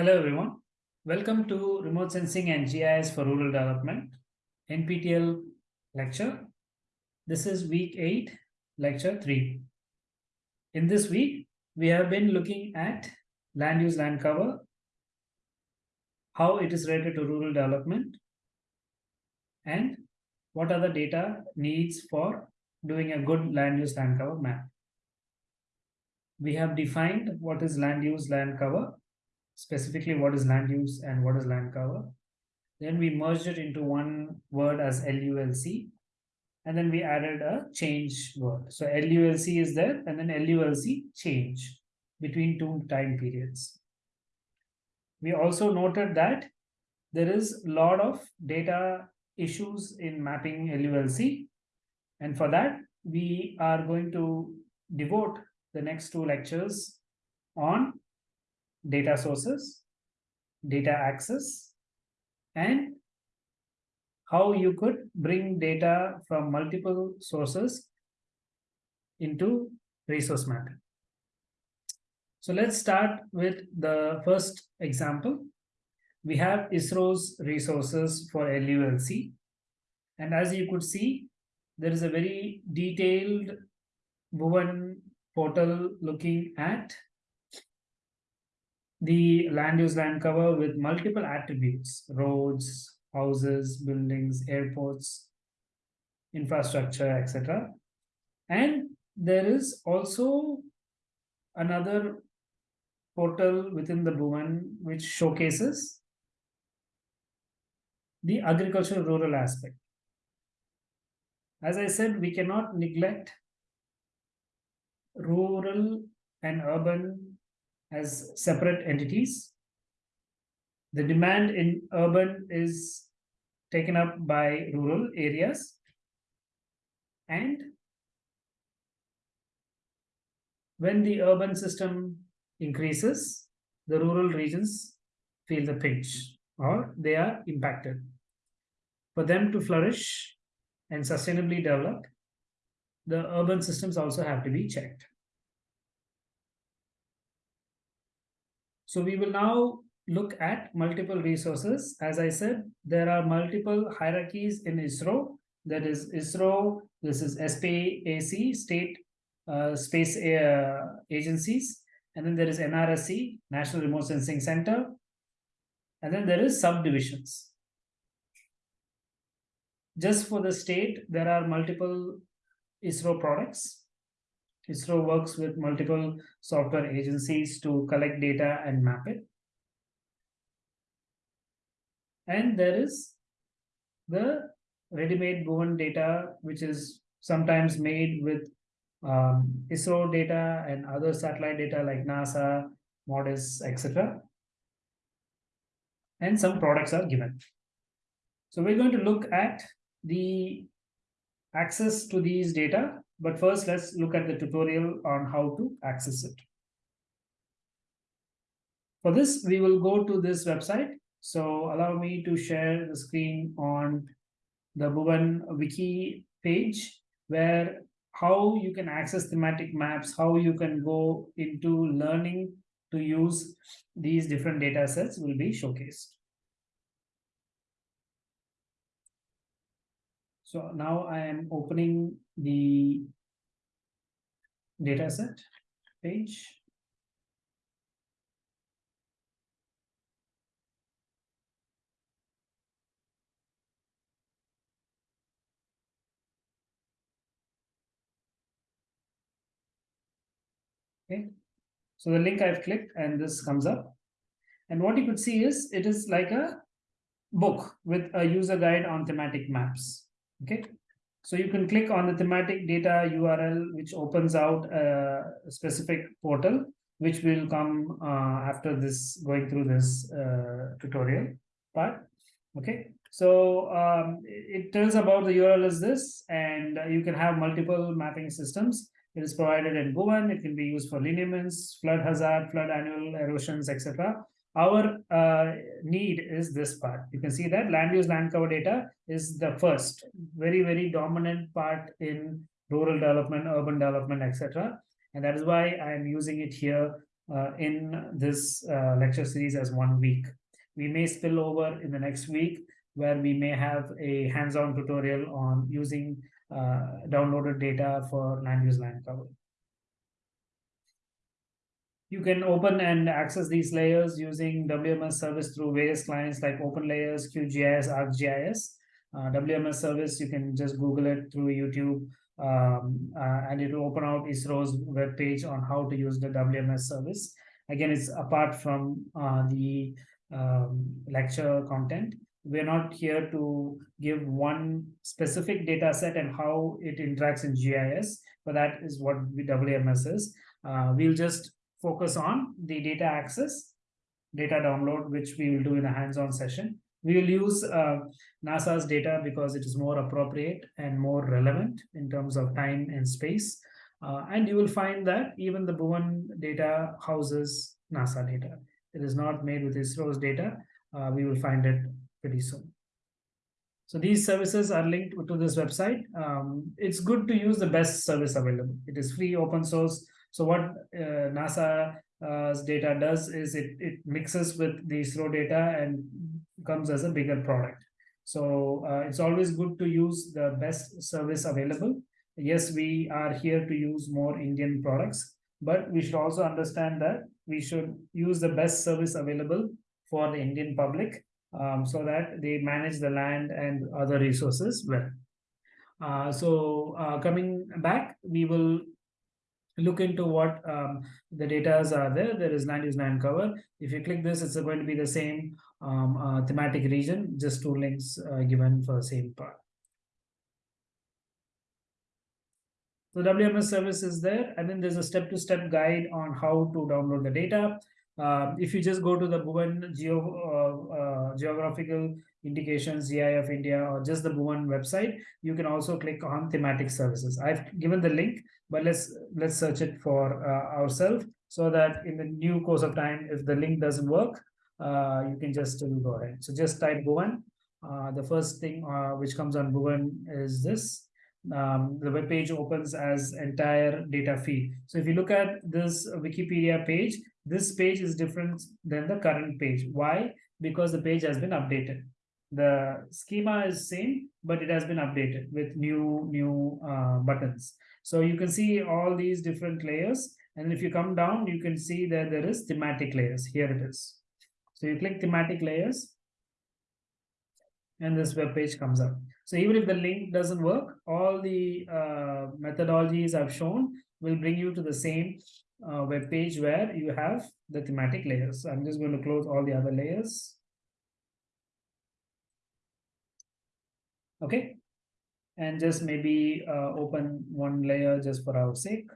Hello everyone. Welcome to Remote Sensing and GIS for Rural Development NPTEL lecture. This is week 8, lecture 3. In this week, we have been looking at land use land cover, how it is related to rural development, and what are the data needs for doing a good land use land cover map. We have defined what is land use land cover specifically what is land use and what is land cover. Then we merged it into one word as LULC. And then we added a change word. So LULC is there and then LULC change between two time periods. We also noted that there is a lot of data issues in mapping LULC. And for that, we are going to devote the next two lectures on data sources, data access, and how you could bring data from multiple sources into resource mapping. So let's start with the first example. We have ISRO's resources for LULC. And as you could see, there is a very detailed Bhuvan portal looking at the land use land cover with multiple attributes, roads, houses, buildings, airports, infrastructure, etc. And there is also another portal within the Bhuvan which showcases the agricultural rural aspect. As I said, we cannot neglect rural and urban as separate entities. The demand in urban is taken up by rural areas and when the urban system increases, the rural regions feel the pinch or they are impacted. For them to flourish and sustainably develop, the urban systems also have to be checked. So we will now look at multiple resources. As I said, there are multiple hierarchies in ISRO. That is ISRO, this is SPAC, State uh, Space uh, Agencies. And then there is NRSC, National Remote Sensing Center. And then there is subdivisions. Just for the state, there are multiple ISRO products. ISRO works with multiple software agencies to collect data and map it. And there is the ready-made Bhuvan data, which is sometimes made with um, ISRO data and other satellite data like NASA, MODIS, etc. And some products are given. So we're going to look at the access to these data but first, let's look at the tutorial on how to access it. For this, we will go to this website. So allow me to share the screen on the Bhuvan wiki page where how you can access thematic maps, how you can go into learning to use these different data sets will be showcased. So now I am opening the dataset page. Okay, so the link I've clicked and this comes up. And what you could see is it is like a book with a user guide on thematic maps. Okay, so you can click on the thematic data URL, which opens out a specific portal, which will come uh, after this going through this uh, tutorial part. Okay, so um, it tells about the URL is this, and you can have multiple mapping systems. It is provided in Bhuvan. It can be used for lineaments, flood hazard, flood annual erosions, etc. Our uh, need is this part. You can see that land use land cover data is the first very, very dominant part in rural development, urban development, etc. And that is why I am using it here uh, in this uh, lecture series as one week. We may spill over in the next week where we may have a hands-on tutorial on using downloaded data for land use land cover. You can open and access these layers using WMS service through various clients like OpenLayers, QGIS, ArcGIS. Uh, WMS service, you can just Google it through YouTube um, uh, and it will open out ISRO's web page on how to use the WMS service. Again, it's apart from uh, the um, lecture content. We're not here to give one specific data set and how it interacts in GIS, but that is what WMS is. Uh, we'll just focus on the data access, data download, which we will do in a hands-on session. We will use uh, NASA's data because it is more appropriate and more relevant in terms of time and space. Uh, and you will find that even the Bhuvan data houses NASA data. It is not made with ISRO's data. Uh, we will find it pretty soon. So these services are linked to this website. Um, it's good to use the best service available. It is free, open source. So what uh, NASA's data does is it, it mixes with the ISRO data and comes as a bigger product. So uh, it's always good to use the best service available. Yes, we are here to use more Indian products, but we should also understand that we should use the best service available for the Indian public um, so that they manage the land and other resources well. Uh, so uh, coming back, we will look into what um, the data are there. There is land use land cover. If you click this, it's going to be the same um, uh, thematic region, just two links uh, given for the same part. The WMS service is there, and then there's a step-to-step -step guide on how to download the data. Uh, if you just go to the Bhuvan Geo, uh, uh, Geographical Indications, GI of India, or just the Bhuvan website, you can also click on thematic services. I've given the link, but let's let's search it for uh, ourselves so that in the new course of time, if the link doesn't work, you can just still go ahead. So just type Bhuvan. The first thing which comes on Bhuvan is this. Um, the web page opens as entire data feed. So if you look at this Wikipedia page, this page is different than the current page. Why? Because the page has been updated. The schema is same, but it has been updated with new new uh, buttons. So you can see all these different layers. And if you come down, you can see that there is thematic layers. Here it is. So you click thematic layers and this web page comes up. So even if the link doesn't work, all the uh, methodologies I've shown will bring you to the same uh, web page where you have the thematic layers. I'm just going to close all the other layers. Okay. And just maybe uh, open one layer just for our sake.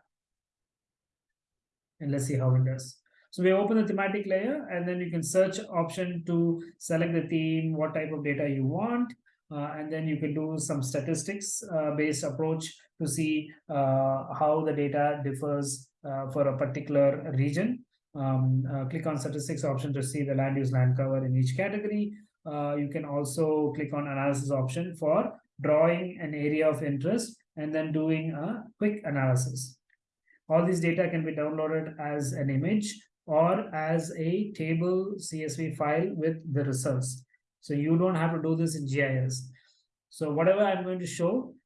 And let's see how it does. So we open the thematic layer and then you can search option to select the theme, what type of data you want. Uh, and then you can do some statistics uh, based approach to see uh, how the data differs for a particular region. Um, uh, click on statistics option to see the land use land cover in each category. Uh, you can also click on analysis option for drawing an area of interest and then doing a quick analysis. All these data can be downloaded as an image or as a table CSV file with the results. So you don't have to do this in GIS. So whatever I'm going to show uh,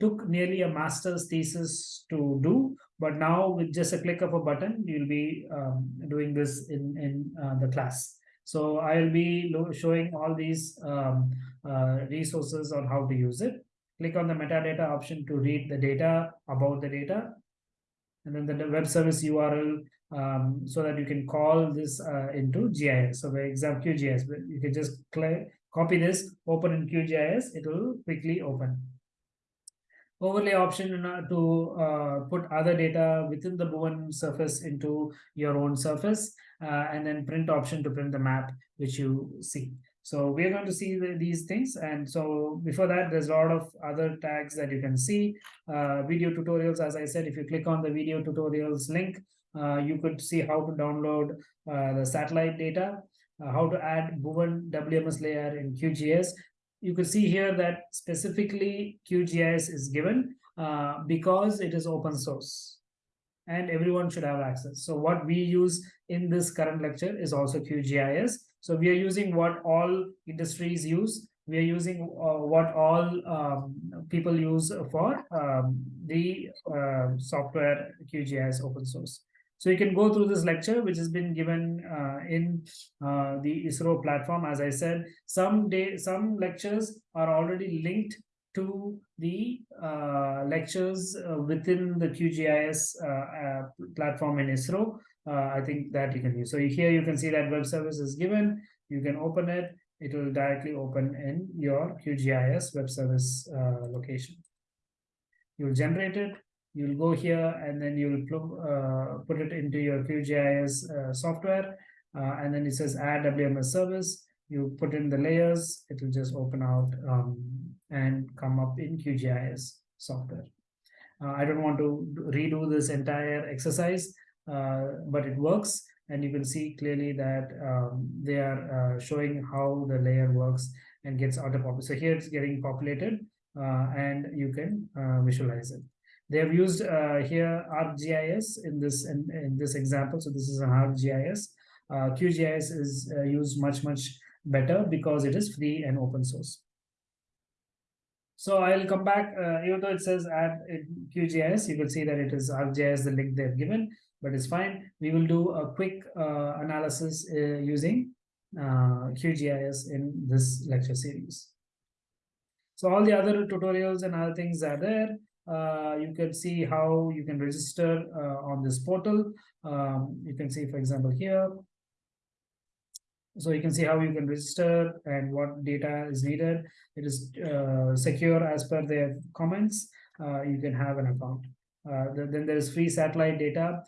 took nearly a master's thesis to do, but now with just a click of a button, you'll be um, doing this in, in uh, the class. So I'll be showing all these um, uh, resources on how to use it. Click on the metadata option to read the data about the data. And then the web service URL um, so that you can call this uh, into GIS. So for example, QGIS, you can just copy this, open in QGIS, it will quickly open overlay option to uh, put other data within the Bhuvan surface into your own surface, uh, and then print option to print the map which you see. So we're going to see the, these things. And so before that, there's a lot of other tags that you can see. Uh, video tutorials, as I said, if you click on the video tutorials link, uh, you could see how to download uh, the satellite data, uh, how to add Bhuvan WMS layer in QGIS. You can see here that specifically QGIS is given uh, because it is open source and everyone should have access. So what we use in this current lecture is also QGIS. So we are using what all industries use. We are using uh, what all um, people use for um, the uh, software QGIS open source. So you can go through this lecture, which has been given uh, in uh, the ISRO platform. As I said, some day, some lectures are already linked to the uh, lectures uh, within the QGIS uh, platform in ISRO. I think that you can use. So here you can see that web service is given. You can open it. It will directly open in your QGIS web service location. You'll generate it. You'll go here and then you'll put it into your QGIS software. and then it says add WMS service you put in the layers, it will just open out um, and come up in QGIS software. Uh, I don't want to redo this entire exercise, uh, but it works. And you can see clearly that um, they are uh, showing how the layer works and gets auto-populated. So here it's getting populated uh, and you can uh, visualize it. They have used uh, here ArcGIS in this in, in this example. So this is an ArcGIS. QGIS is used much, much better because it is free and open source. So I'll come back, uh, even though it says add QGIS, you can see that it is ArcGIS, the link they've given, but it's fine. We will do a quick uh, analysis uh, using uh, QGIS in this lecture series. So all the other tutorials and other things are there. Uh, you can see how you can register uh, on this portal. Um, you can see, for example, here, so you can see how you can register and what data is needed. It is uh, secure as per their comments. Uh, you can have an account. Uh, then there is free satellite data.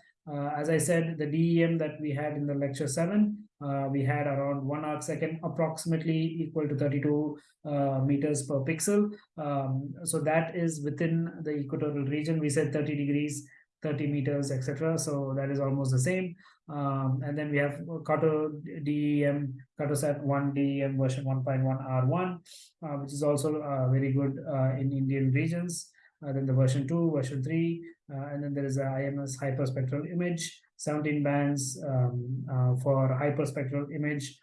As I said, the DEM that we had in the lecture seven, uh, we had around one arc second, approximately equal to 32 uh, meters per pixel. Um, so that is within the equatorial region. We said 30 degrees 30 meters, etc. So that is almost the same. Um, and then we have Carto DEM, CartoSat 1 DEM version 1.1 R1, uh, which is also uh, very good uh, in Indian regions. Uh, then the version 2, version 3, uh, and then there is a IMS hyperspectral image, 17 bands um, uh, for hyperspectral image,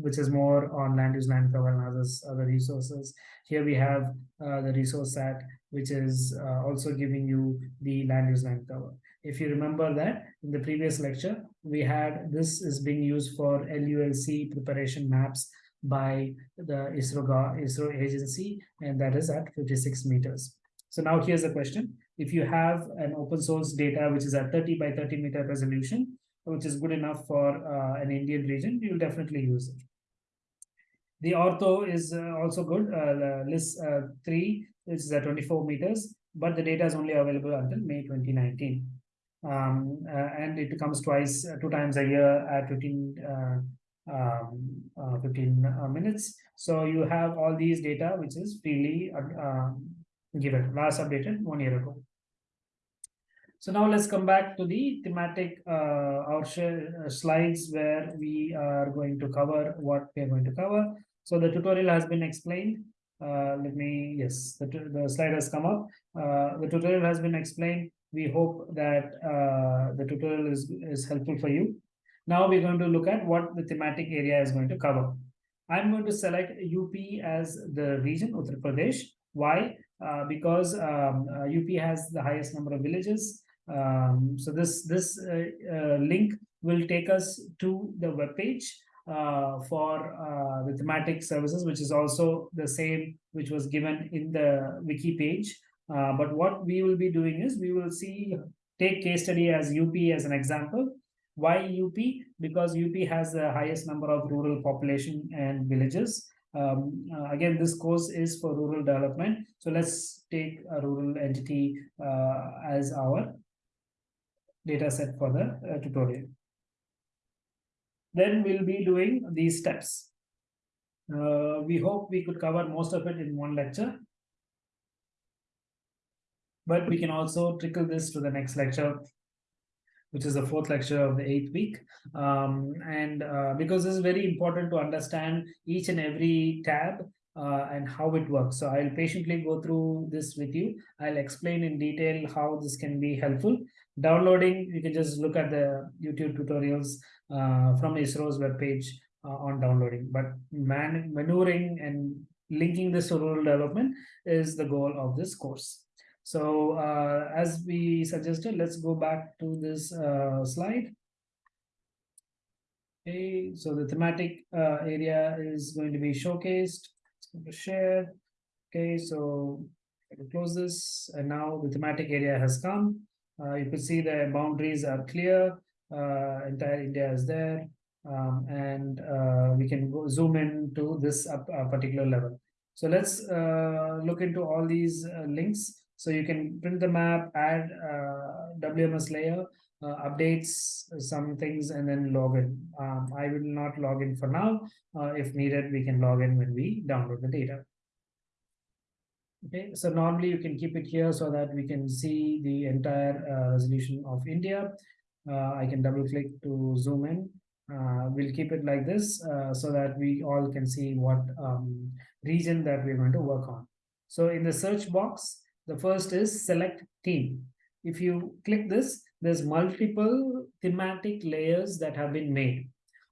which is more on land use land cover and others, other resources. Here we have the Resourcesat, which is also giving you the land use land cover. If you remember that in the previous lecture, we had this is being used for LULC preparation maps by the ISRO, ISRO agency, and that is at 56 meters. So now here's the question. If you have an open source data, which is at 30 by 30 meter resolution, which is good enough for uh, an Indian region, you'll definitely use it. The ortho is uh, also good, uh, LISS uh, 3, which is at 24 meters, but the data is only available until May 2019 um, uh, and it comes twice, uh, two times a year at 15, uh, um, uh, 15 uh, minutes. So you have all these data, which is freely um, given, last updated one year ago. So now let's come back to the thematic uh, our slides where we are going to cover what we are going to cover. So the tutorial has been explained. Uh, let me, yes, the, the slide has come up. Uh, the tutorial has been explained we hope that uh, the tutorial is, is helpful for you. Now we're going to look at what the thematic area is going to cover. I'm going to select UP as the region, Uttar Pradesh. Why? Uh, because um, uh, UP has the highest number of villages. Um, so this, this uh, uh, link will take us to the web page uh, for the thematic services, which is also the same which was given in the wiki page. But what we will be doing is we will see, take case study as UP as an example. Why UP? Because UP has the highest number of rural population and villages. Um, uh, again, this course is for rural development. So let's take a rural entity uh, as our data set for the uh, tutorial. Then we'll be doing these steps. Uh, we hope we could cover most of it in one lecture. But we can also trickle this to the next lecture, which is the fourth lecture of the eighth week. Um, and uh, because this is very important to understand each and every tab uh, and how it works. So I'll patiently go through this with you. I'll explain in detail how this can be helpful. Downloading, you can just look at the YouTube tutorials uh, from ISRO's webpage uh, on downloading. But man maneuvering and linking this to rural development is the goal of this course. So uh, as we suggested, let's go back to this uh, slide. Okay, so the thematic uh, area is going to be showcased. It's going to share. Okay, so close this, and now the thematic area has come. Uh, you can see the boundaries are clear. Uh, entire India is there, um, and uh, we can go zoom in to this particular level. So let's look into all these links. So you can print the map, add WMS layer, uh, updates some things and then log in. Um, I will not log in for now. Uh, if needed, we can log in when we download the data. Okay, so normally you can keep it here so that we can see the entire uh, resolution of India. Uh, I can double click to zoom in. Uh, we'll keep it like this uh, so that we all can see what um, region that we're going to work on. So in the search box, the first is select theme. If you click this, there's multiple thematic layers that have been made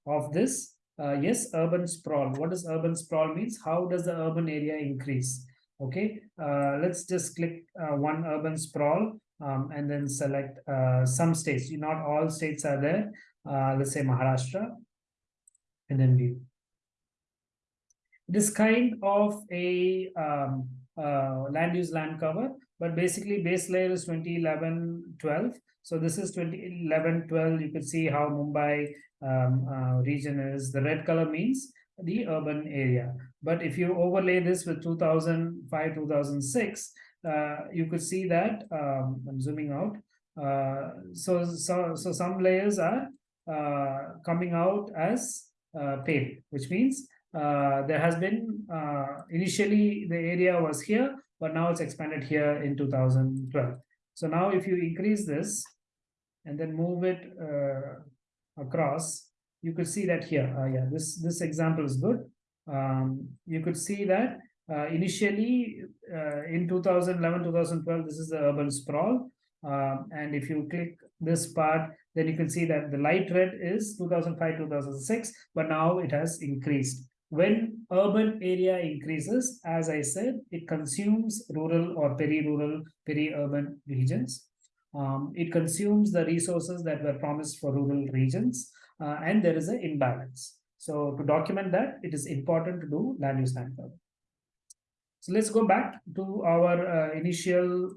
of this. Uh, yes, urban sprawl. What does urban sprawl means? How does the urban area increase? Okay, uh, let's just click uh, one urban sprawl um, and then select uh, some states. Not all states are there. Let's say Maharashtra and then view. It is kind of a um, land use land cover, but basically base layer is 2011 12. So this is 2011 12. You can see how Mumbai um, uh, region is. The red color means the urban area. But if you overlay this with 2005, 2006, uh, you could see that, um, I'm zooming out. Uh, so, so, so some layers are uh, coming out as uh, pale, which means uh, there has been, uh, initially the area was here, but now it's expanded here in 2012. So now if you increase this and then move it across, you could see that here. Yeah, this this example is good. Um, you could see that uh, initially uh, in 2011, 2012, this is the urban sprawl. Um, and if you click this part, then you can see that the light red is 2005, 2006, but now it has increased. When urban area increases, as I said, it consumes rural or peri-rural, peri-urban regions. Um, it consumes the resources that were promised for rural regions uh, and there is an imbalance. So to document that, it is important to do land use land cover. So let's go back to our uh, initial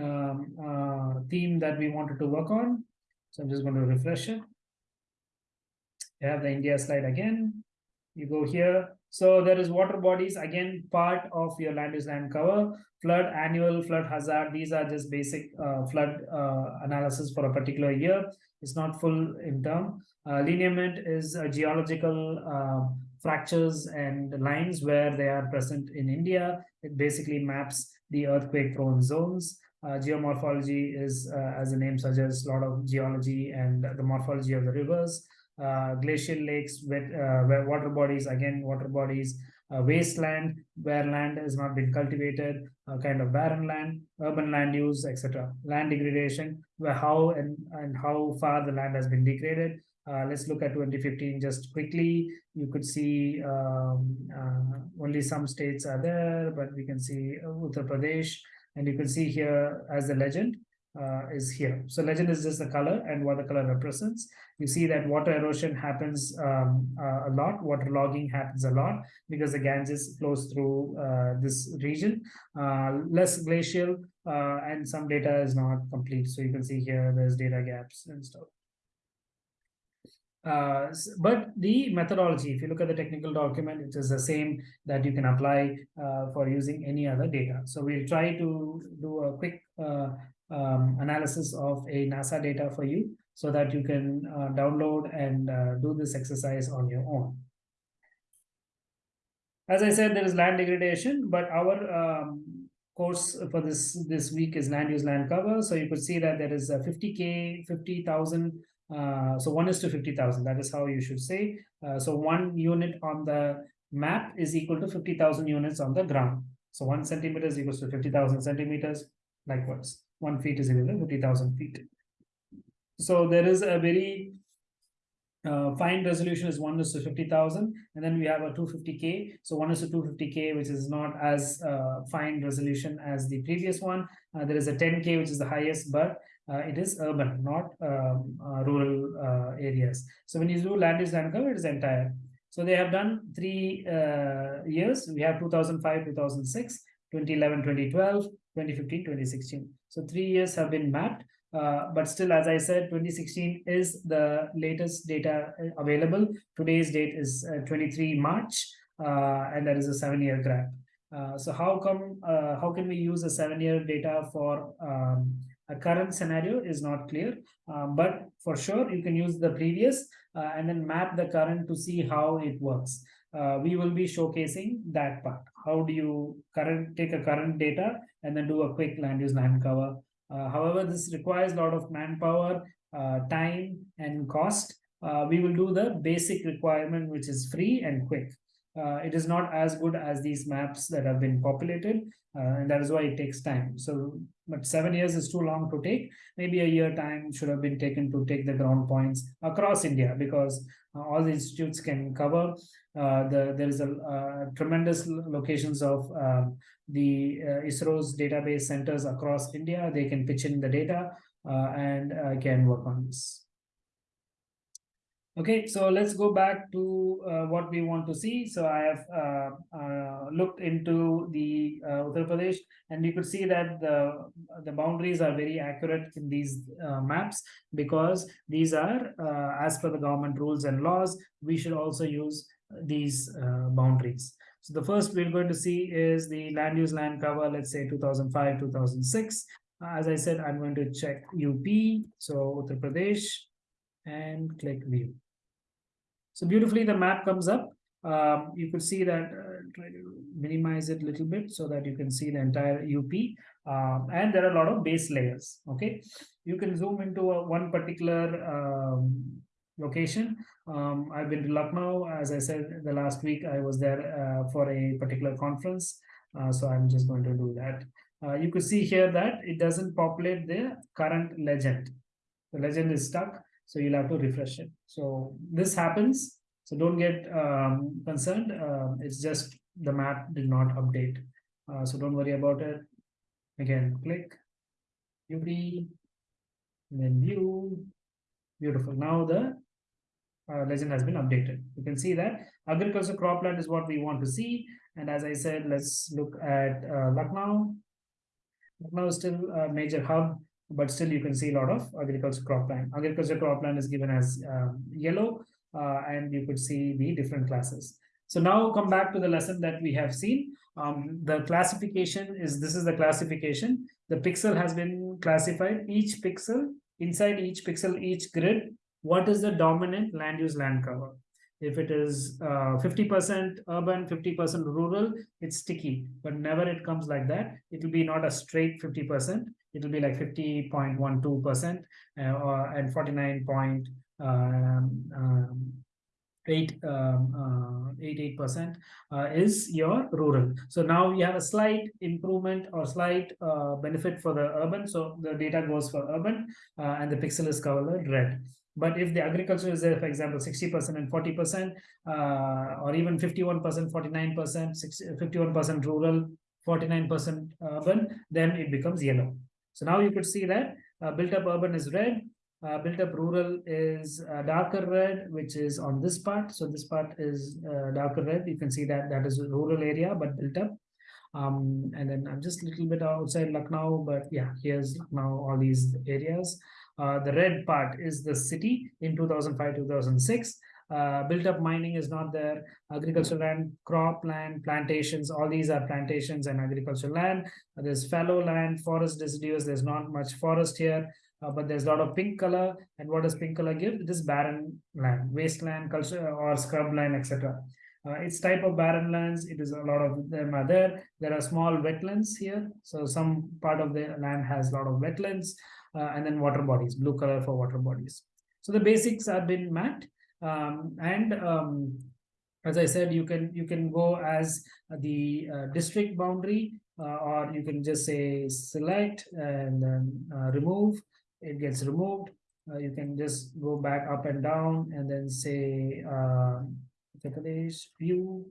um, uh, theme that we wanted to work on. So I'm just going to refresh it. You have the India slide again. You go here. So there is water bodies, again, part of your land use land cover. Flood, annual flood hazard. These are just basic uh, flood uh, analysis for a particular year. It's not full in term. Uh, lineament is geological uh, fractures and lines where they are present in India. It basically maps the earthquake prone zones. Uh, geomorphology is, uh, as the name suggests, a lot of geology and the morphology of the rivers. Uh, glacial lakes, wet, uh, where water bodies, again, water bodies, uh, wasteland where land has not been cultivated, uh, kind of barren land, urban land use, etc. Land degradation, where how and, and how far the land has been degraded. Uh, let's look at 2015 just quickly. You could see um, only some states are there, but we can see Uttar Pradesh, and you can see here as the legend, uh, is here. So legend is just the color and what the color represents. You see that water erosion happens um, uh, a lot, water logging happens a lot because the Ganges flows through uh, this region. Uh, less glacial uh, and some data is not complete. So you can see here there's data gaps and stuff. Uh, but the methodology, if you look at the technical document, it is the same that you can apply uh, for using any other data. So we'll try to do a quick uh, um, analysis of a NASA data for you so that you can uh, download and uh, do this exercise on your own. as I said, there is land degradation, but our um, course for this this week is land use land cover. So you could see that there is a 50k, 50,000. Uh, so one is to 50,000. That is how you should say. Uh, so one unit on the map is equal to 50,000 units on the ground. So one centimeter is equal to 50,000 centimeters. Likewise, one feet is equal to 50,000 feet. So there is a very uh, fine resolution is 1 is to 50,000 and then we have a 250k so 1 is to 250k which is not as uh, fine resolution as the previous one. Uh, there is a 10k which is the highest but uh, it is urban not um, uh, rural uh, areas. So when you do land use land cover it is entire. So they have done three years. We have 2005 2006 2011 2012 2015 2016 so three years have been mapped uh, but still, as I said, 2016 is the latest data uh, available. Today's date is uh, 23 March, uh, and that is a seven-year graph. Uh, so how come, how can we use a seven-year data for um, a current scenario is not clear, but for sure you can use the previous and then map the current to see how it works. We will be showcasing that part. How do you current take a current data and then do a quick land use land cover uh, however, this requires a lot of manpower, uh, time, and cost. Uh, we will do the basic requirement, which is free and quick. it is not as good as these maps that have been populated, and that is why it takes time. So, but seven years is too long to take. Maybe a year time should have been taken to take the ground points across India because uh, all the institutes can cover. Uh, the there is a uh, tremendous locations of um, the uh, ISRO's database centers across India. They can pitch in the data and can work on this. Okay, so let's go back to uh, what we want to see. So I have uh, uh, looked into the Uttar Pradesh and you could see that the, the boundaries are very accurate in these maps because these are as per the government rules and laws, we should also use these boundaries. So the first we're going to see is the land use land cover, let's say 2005, 2006. As I said, I'm going to check UP, so Uttar Pradesh, and click view. So beautifully the map comes up. Um, you could see that, uh, try to minimize it a little bit so that you can see the entire UP. Um, and there are a lot of base layers, okay? You can zoom into a, one particular um, location. Um, I've been to Lucknow, as I said the last week, I was there uh, for a particular conference. Uh, so I'm just going to do that. Uh, you could see here that it doesn't populate the current legend. The legend is stuck, so you'll have to refresh it. So this happens. So don't get um, concerned. Uh, it's just the map did not update. Uh, so don't worry about it. Again, click UP, then view. Beautiful. Now the uh, legend has been updated. You can see that agriculture cropland is what we want to see. And as I said, let's look at uh, Lucknow. Lucknow is still a major hub, but still you can see a lot of agriculture cropland. Agriculture cropland is given as um, yellow, uh, and you could see the different classes. So now come back to the lesson that we have seen. Um, the classification is, this is the classification. The pixel has been classified. Each pixel, inside each pixel, each grid what is the dominant land use land cover if it is 50% uh, urban 50% rural it's sticky but never it comes like that it will be not a straight 50% it will be like 50.12% uh, and 49 point um, um, um, uh, uh, is your rural. So now we have a slight improvement or slight uh, benefit for the urban. So the data goes for urban uh, and the pixel is colored red. But if the agriculture is there, for example, 60% and 40%, uh, or even 51%, 49%, 51% rural, 49% urban, then it becomes yellow. So now you could see that uh, built up urban is red, uh, built up rural is uh, darker red, which is on this part. So this part is uh, darker red. You can see that that is a rural area, but built up. Um, and then I'm just a little bit outside Lucknow, but yeah, here's now all these areas. Uh, the red part is the city in 2005, 2006. Uh, built up mining is not there. Agricultural land, crop land, plantations, all these are plantations and agricultural land. There's fallow land, forest residues. There's not much forest here, uh, but there's a lot of pink color. And what does pink color give? It is barren land, wasteland, culture or scrub land, etc. Uh, its type of barren lands, it is a lot of them are there. There are small wetlands here. So some part of the land has a lot of wetlands and then water bodies, blue color for water bodies. So the basics have been mapped. Um, and um, as I said, you can you can go as the uh, district boundary uh, or you can just say select and then uh, remove. It gets removed. Uh, you can just go back up and down and then say uh, view.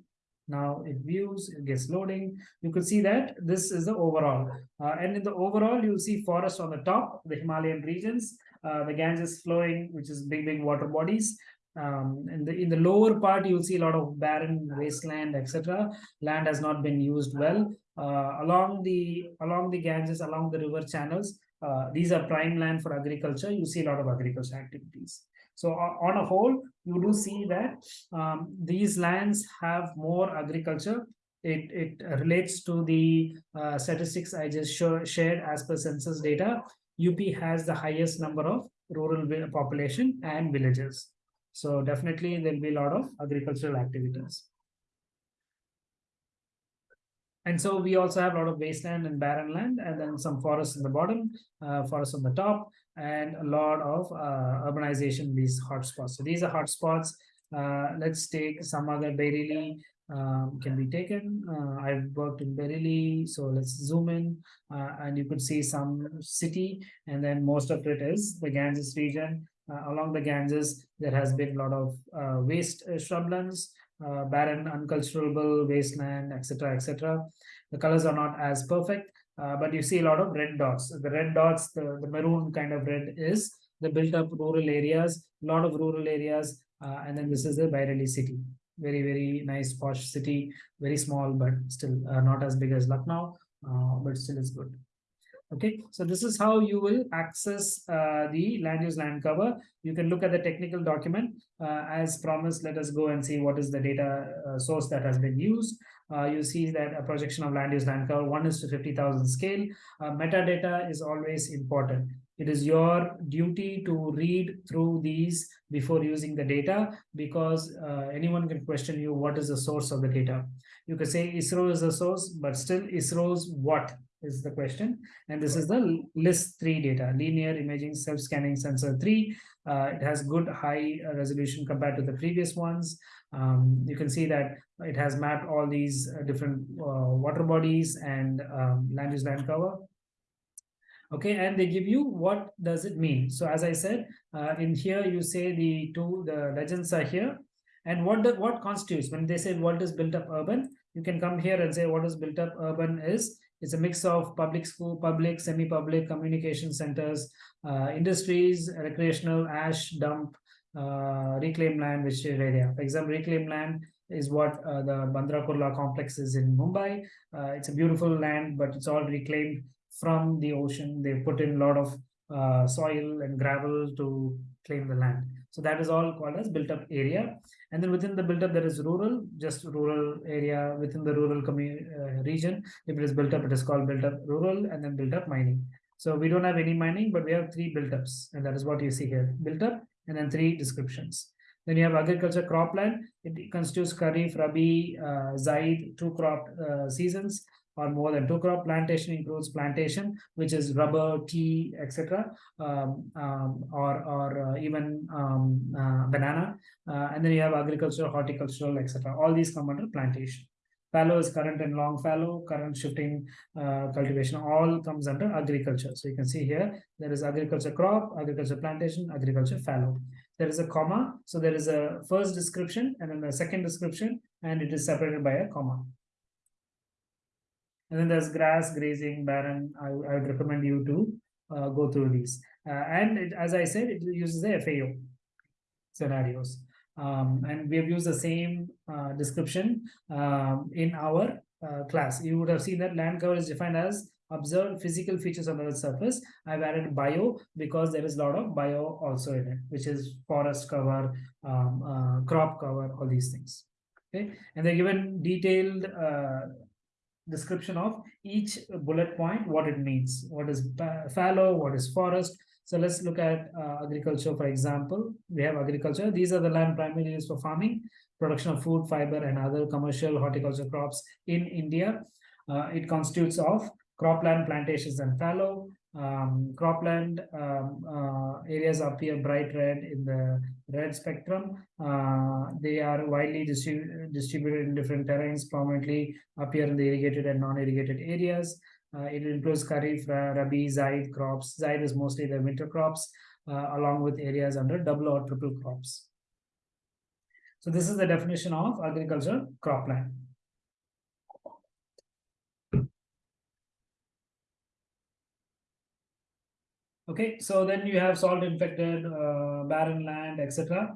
Now it views, it gets loading. You could see that this is the overall. Uh, and in the overall, you'll see forest on the top, the Himalayan regions, uh, the Ganges flowing, which is big, big water bodies. Um, in the in the lower part, you'll see a lot of barren wasteland, etc. Land has not been used well. Uh, along the along the Ganges, along the river channels, uh, these are prime land for agriculture. You see a lot of agriculture activities. So on a whole, you do see that um, these lands have more agriculture. It, it relates to the uh, statistics I just show, shared as per census data. UP has the highest number of rural population and villages. So definitely there'll be a lot of agricultural activities. And so we also have a lot of wasteland and barren land, and then some forests in the bottom, uh, forests on the top, and a lot of uh, urbanization these hotspots. So these are hotspots. Uh, let's take some other Bareilly um, can be taken. Uh, I've worked in Bareilly, so let's zoom in, uh, and you could see some city, and then most of it is the Ganges region. Uh, along the Ganges, there has been a lot of waste shrublands, uh, barren, unculturable wasteland, etc., etc. The colors are not as perfect, uh, but you see a lot of red dots. The red dots, the, the maroon kind of red is the built-up rural areas, a lot of rural areas, uh, and then this is the Bareilly city. Very, very nice posh city, very small, but still uh, not as big as Lucknow, uh, but still is good. Okay, so this is how you will access uh, the land use land cover. You can look at the technical document. Uh, as promised, let us go and see what is the data uh, source that has been used. Uh, you see that a projection of land use land cover 1 is to 50,000 scale. Uh, metadata is always important. It is your duty to read through these before using the data because uh, anyone can question you what is the source of the data. You could say ISRO is the source, but still ISRO's what is the question. And this is the LISS three data, linear imaging self-scanning sensor three. Uh, it has good high resolution compared to the previous ones. Um, you can see that it has mapped all these uh, different uh, water bodies and um, land use land cover. Okay, and they give you what does it mean. So as I said, uh, in here you say the two, the legends are here. And what the, what constitutes, when they say what is built up urban, you can come here and say what is built up urban is it's a mix of public school, public, semi-public communication centers, uh, industries, recreational, ash dump, uh, reclaimed land, which area. For example, reclaimed land is what uh, the Bandra Kurla complex is in Mumbai. Uh, it's a beautiful land, but it's all reclaimed from the ocean. They put in a lot of uh, soil and gravel to claim the land. So that is all called as built up area. And then within the built up, there is rural, just rural area within the rural uh, region. If it is built up, it is called built up rural and then built up mining. So we don't have any mining, but we have three built ups. And that is what you see here, built up and then three descriptions. Then you have agriculture cropland. It constitutes Kharif, Rabi, uh, Zaid, two crop uh, seasons or more than two crop. Plantation includes plantation, which is rubber, tea, etc., um, um, or or uh, even um, uh, banana. Uh, and then you have agriculture, horticultural, etc. All these come under plantation. Fallow is current and long fallow, current shifting uh, cultivation, all comes under agriculture. So you can see here, there is agriculture crop, agriculture plantation, agriculture fallow. There is a comma, so there is a first description and then a second description, and it is separated by a comma. And then there's grass, grazing, barren. I, I would recommend you to uh, go through these. Uh, and it, as I said, it uses the FAO scenarios. Um, and we have used the same uh, description um, in our uh, class. You would have seen that land cover is defined as observed physical features on the surface. I've added bio because there is a lot of bio also in it, which is forest cover, um, uh, crop cover, all these things. Okay, and they're given detailed uh, description of each bullet point, what it means, what is fallow, what is forest, So let's look at uh, agriculture, for example. We have agriculture. These are the land primarily used for farming, production of food, fiber, and other commercial horticulture crops in India. Uh, it constitutes of cropland, plantations, and fallow. Um, cropland um, uh, areas appear bright red in the red spectrum. Uh, they are widely distribu distributed in different terrains, prominently appear in the irrigated and non-irrigated areas. Uh, it includes Kharif, Rabi, Zaid crops. Zaid is mostly the winter crops, uh, along with areas under double or triple crops. So this is the definition of agriculture cropland. Okay, so then you have salt infected, uh, barren land, etc.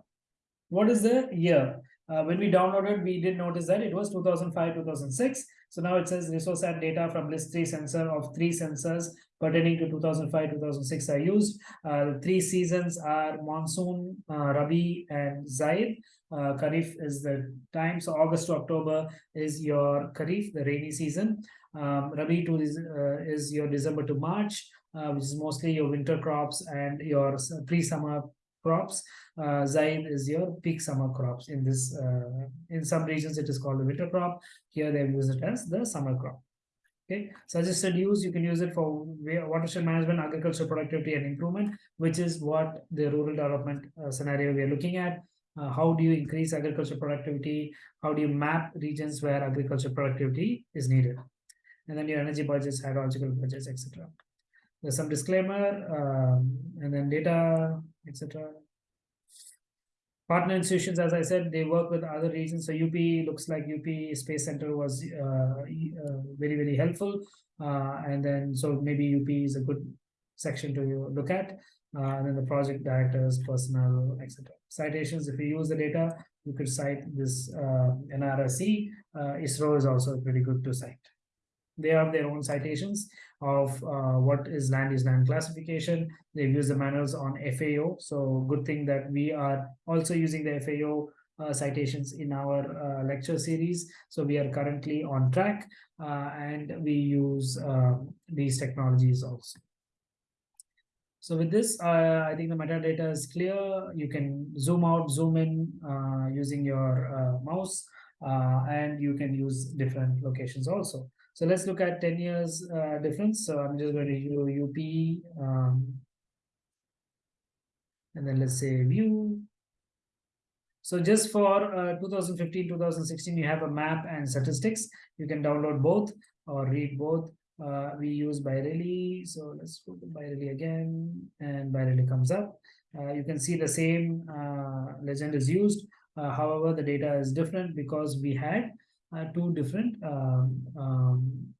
What is the year? Uh, when we downloaded, we did notice that it was 2005, 2006. So now it says resource ResourceSat data from LISS three sensor of three sensors pertaining to 2005, 2006 are used. Uh, three seasons are monsoon, uh, Rabi, and Zaid. Uh, is the time. So August to October is your Kharif, the rainy season. Um, Rabi to is, uh, is your December to March which is mostly your winter crops and your pre-summer crops. Uh, Zaid is your peak summer crops. In this, uh, in some regions, it is called the winter crop. Here they use it as the summer crop. Okay, suggested use, you can use it for watershed management, agricultural productivity and improvement, which is what the rural development uh, scenario we are looking at. Uh, how do you increase agricultural productivity? How do you map regions where agricultural productivity is needed? And then your energy budgets, hydrological budgets, etc there's some disclaimer um, and then data etc partner institutions as i said they work with other regions. So up looks like up space center was uh, uh, very very helpful. Uh, and then so maybe up is a good section to look at. Uh, and then the project directors personnel etc citations if you use the data you could cite this uh, nrsc uh, isro is also pretty good to cite they have their own citations of uh, what is land use land classification. They've used the manuals on FAO. So good thing that we are also using the FAO uh, citations in our uh, lecture series. So we are currently on track uh, and we use um, these technologies also. So with this, uh, I think the metadata is clear. You can zoom out, zoom in uh, using your mouse, and you can use different locations also. So let's look at 10 years uh, difference. So I'm just going to do UP um, and then let's say view. So just for uh, 2015, 2016, you have a map and statistics. You can download both or read both. Uh, we use Bareilly. So let's go to Bareilly again and Bareilly comes up. Uh, you can see the same uh, legend is used. Uh, however, the data is different because we had two different um, um,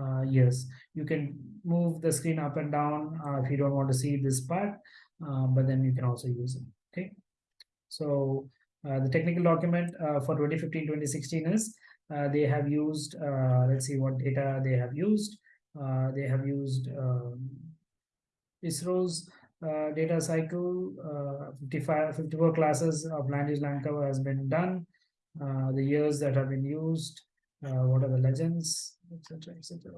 uh, years. You can move the screen up and down uh, if you don't want to see this part, but then you can also use it. Okay. So the technical document for 2015-2016 is they have used, let's see what data they have used. they have used um, ISRO's uh, data cycle, uh, 55, 54 classes of land use land cover has been done. Uh, the years that have been used, uh, what are the legends, etc., etc.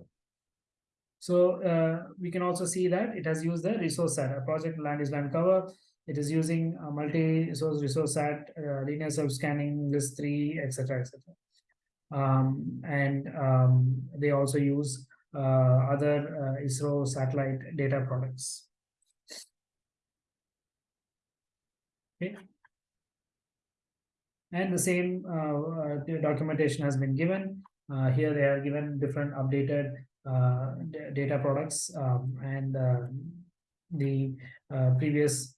So uh, we can also see that it has used the ResourceSat, a project land is land cover. It is using a multi-source ResourceSat, uh, linear self-scanning, LISS three, etc., etc. Um, and um, they also use uh, other ISRO satellite data products. Okay and the same uh, uh documentation has been given. Uh, here they are given different updated uh, data products um, and the previous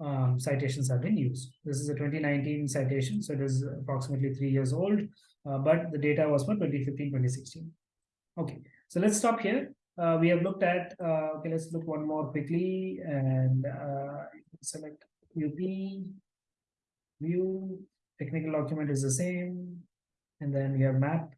um, citations have been used. This is a 2019 citation, so it is approximately three years old, but the data was for 2015-2016. Okay, so let's stop here. Uh, we have looked at, uh, okay, let's look one more quickly and uh, select UP, view, technical document is the same. And then we have map.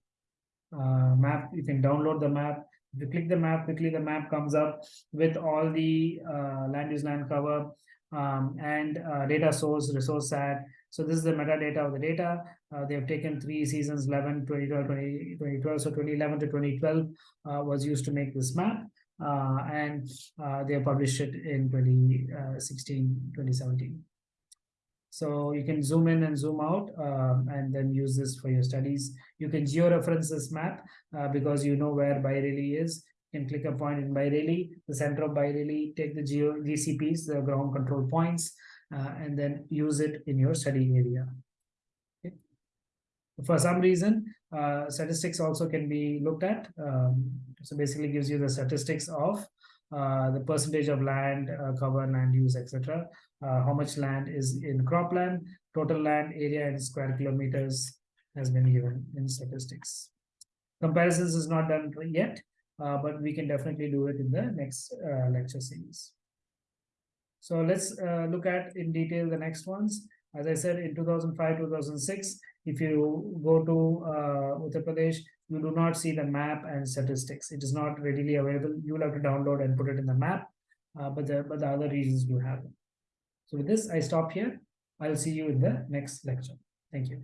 Uh, map you can download the map. If you click the map quickly the map comes up with all the uh, land use land cover um, and uh, data source ResourceSat so this is the metadata of the data. Uh, they have taken three seasons 11 2012 20, 2012 so 2011 to 2012 uh, was used to make this map. Uh, and they published it in 2016, 2017. So you can zoom in and zoom out um, and then use this for your studies. You can georeference this map uh, because you know where Bareilly is. You can click a point in Bareilly, the center of Bareilly, take the geo GCPs, the ground control points, uh, and then use it in your study area. Okay. For some reason, uh, statistics also can be looked at. Um, so basically gives you the statistics of uh, the percentage of land uh, cover, land use, etc. Uh, how much land is in cropland, total land area in square kilometers has been given in statistics. Comparisons is not done yet, uh, but we can definitely do it in the next uh, lecture series. So let's look at in detail the next ones. As I said, in 2005, 2006, if you go to uh, Uttar Pradesh, you do not see the map and statistics. It is not readily available. You will have to download and put it in the map, uh, but, the, but the other regions do have it. So with this, I stop here. I'll see you in the next lecture. Thank you.